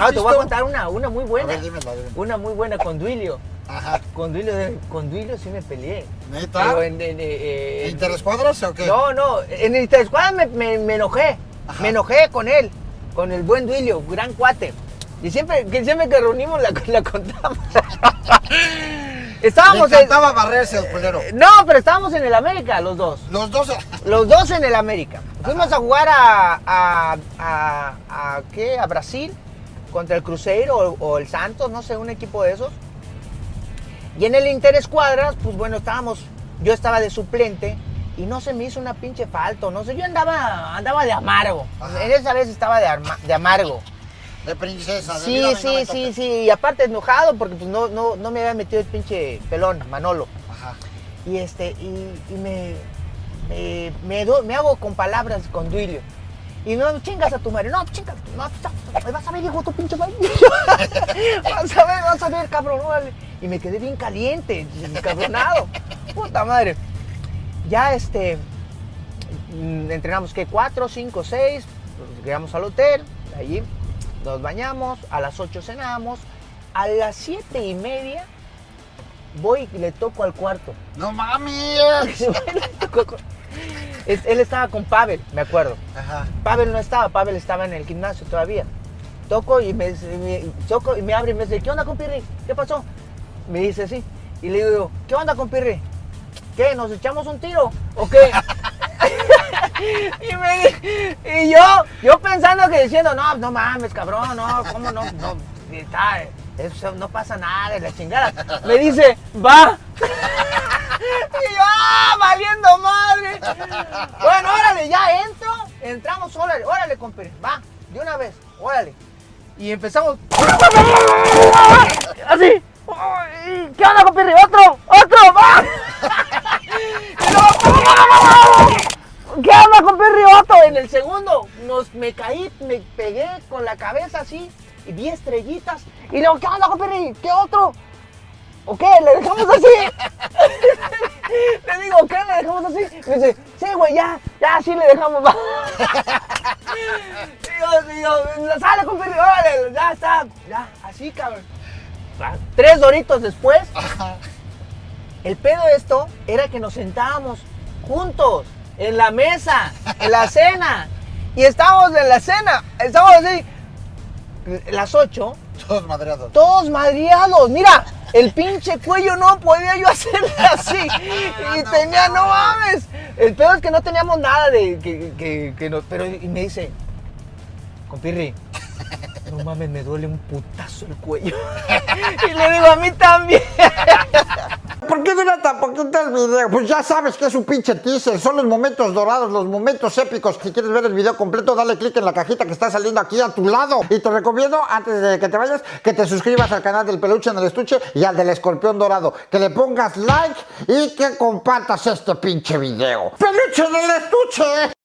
Ah, te voy a contar una, una muy buena. ver, dímelo, dímelo. Una muy buena con Duilio. Ajá. Con Duilio, con Duilio sí me peleé. ¿Neta? Pero en, en- eh, en- ¿Interescuadras o qué? No, no, en el Interescuadra me, me, me enojé. Ajá. Me enojé con él, con el buen Duilio, gran cuate. Y siempre que, siempre que reunimos la, la contamos. Le estábamos en. encantaba barrerse el culero. No, pero estábamos en el América, los dos. Los dos. Los dos en el América. Fuimos a jugar a, a, a, a- ¿qué? a Brasil contra el Cruzeiro o, o el Santos, no sé, un equipo de esos. Y en el Interescuadras, pues bueno, estábamos, yo estaba de suplente y no se me hizo una pinche falta, no sé, yo andaba, andaba de amargo. Ajá. En esa vez estaba de, arma- de amargo. De princesa. de Sí, sí, sí, sí, y aparte enojado porque pues no, no, no me había metido el pinche pelón, Manolo. Ajá. Y este, y, y me, me, me, do- me hago con palabras con Duilio. Y no chingas a tu madre, no, chingas, no, vas a ver, hijo, tu pinche madre. vas a ver, vas a ver, cabrón, órale. Y me quedé bien caliente, encabronado. Puta madre. Ya este, mm, entrenamos que cuatro, cinco, seis, pues, llegamos al hotel, allí nos bañamos, a las 8 cenamos, a las siete y media voy y le toco al cuarto. No mames. Es- él estaba con Pavel, me acuerdo. Ajá. Pavel no estaba, Pavel estaba en el gimnasio todavía. Toco y me, me- toco y me abre y me dice, ¿qué onda compirri? ¿Qué pasó? Me dice así. Y le digo, ¿qué onda compirri? ¿Qué? ¿Nos echamos un tiro? ¿O qué? y, me- y yo, yo pensando que diciendo, no, no mames, cabrón, no, ¿cómo no? No, está, eso no pasa nada, la chingada. Me dice, va. ¡Ah, valiendo madre! Bueno, órale, ya entro, entramos, órale, órale, compadre, va, de una vez, órale. Y empezamos. Así. ¿Qué onda, compadre? ¡Otro! ¡Otro! ¡Va! ¿Qué onda, compadre? Otro. En el segundo, nos, me caí, me pegué con la cabeza así, y vi estrellitas. Y luego, ¿qué onda, compadre? ¿Qué otro? ¿O qué? ¿Le dejamos así? Le digo, ¿qué? ¿Le dejamos así? Me dice, sí, güey, ya, ya, sí le dejamos. va". Digo, digo, sale, compadre, órale, ya está, ya, así, cabrón. Tres doritos después, Ajá. el pedo de esto era que nos sentábamos juntos en la mesa, en la cena. Y estábamos en la cena, estábamos así, las ocho, Todos madreados. todos madriados. Mira, el pinche cuello no podía yo hacerle así. Y No tenía, no mames. El peor es que no teníamos nada de que, que, que no- Pero y me dice, compirri, no mames, me duele un putazo el cuello. Y le digo, a mí también. ¿Por qué dura tan poquito el video? Pues ya sabes que es un pinche teaser, son los momentos dorados, los momentos épicos. Si quieres ver el video completo, dale click en la cajita que está saliendo aquí a tu lado. Y te recomiendo, antes de que te vayas, que te suscribas al canal del peluche en el estuche y al del escorpión dorado. Que le pongas like y que compartas este pinche video. ¡Peluche en el estuche!